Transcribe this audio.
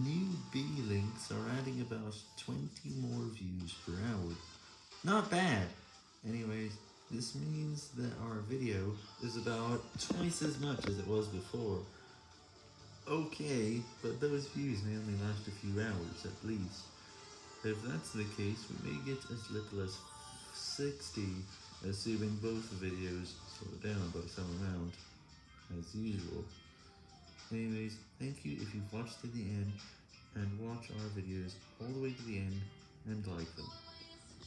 New B-links are adding about 20 more views per hour. Not bad! Anyways, this means that our video is about twice as much as it was before. Okay, but those views may only last a few hours at least. If that's the case, we may get as little as 60, assuming both videos slow down by some amount, as usual. Anyways, thank you if you've watched to the end, and watch our videos all the way to the end, and like them.